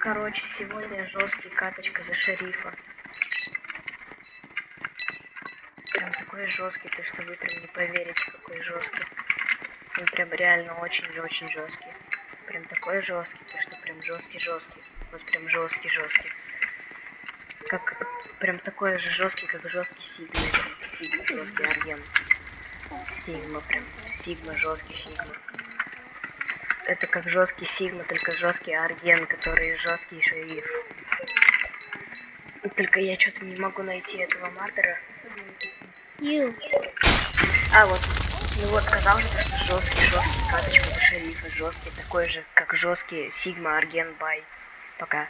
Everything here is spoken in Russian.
Короче, сегодня жесткий каточка за шерифа. Прям такой жесткий, то что вы прям не поверите, какой жесткий. Он прям реально очень-очень жесткий. Прям такой жесткий, то что прям жесткий жесткий. Вот прям жесткий жесткий. Как прям такой же жесткий, как жесткий сигма. Сигма, жесткий арген. Сигма прям. Сигма, жесткий сигма. Это как жесткий сигма, только жесткий арген, который жесткий шериф. Только я что-то не могу найти этого мардера. You. А, вот. Ну вот, сказал же, что жесткий, жесткий каточка за шерифа. Жесткий, такой же, как жесткий Сигма Арген Бай. Пока.